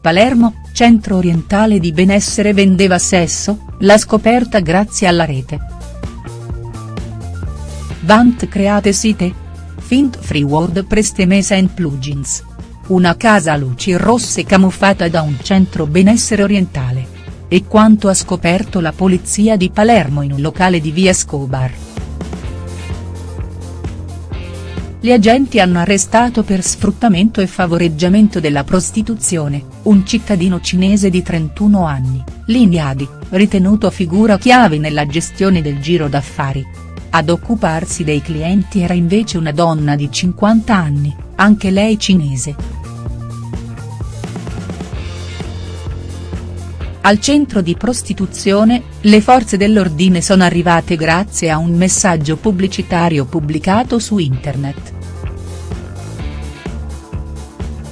Palermo, centro orientale di benessere vendeva sesso, la scoperta grazie alla rete. Vant create site? Fint free WordPress Temesa and plugins. Una casa a luci rosse camuffata da un centro benessere orientale. E quanto ha scoperto la polizia di Palermo in un locale di via Scobar. Gli agenti hanno arrestato per sfruttamento e favoreggiamento della prostituzione, un cittadino cinese di 31 anni, Lin Yadi, ritenuto figura chiave nella gestione del giro d'affari. Ad occuparsi dei clienti era invece una donna di 50 anni, anche lei cinese. Al centro di prostituzione, le forze dell'ordine sono arrivate grazie a un messaggio pubblicitario pubblicato su internet.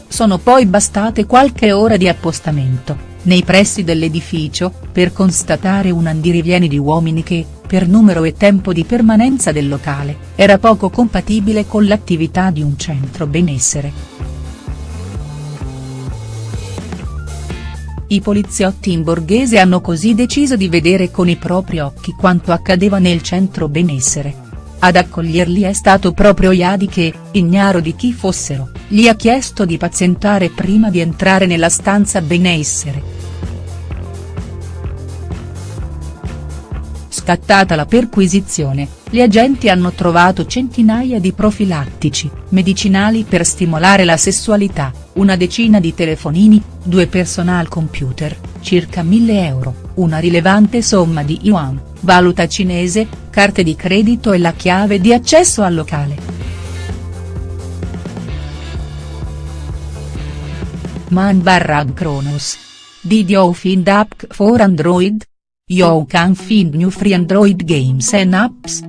Sono poi bastate qualche ora di appostamento, nei pressi dell'edificio, per constatare un andirivieni di uomini che, per numero e tempo di permanenza del locale, era poco compatibile con l'attività di un centro benessere. I poliziotti in borghese hanno così deciso di vedere con i propri occhi quanto accadeva nel centro benessere. Ad accoglierli è stato proprio Iadi che, ignaro di chi fossero, gli ha chiesto di pazientare prima di entrare nella stanza benessere. Scattata la perquisizione, gli agenti hanno trovato centinaia di profilattici, medicinali per stimolare la sessualità, una decina di telefonini, due personal computer, circa 1000 euro, una rilevante somma di yuan, valuta cinese, carte di credito e la chiave di accesso al locale. Man Barrag Kronos. Did you find app for Android? You can find new free Android games and apps.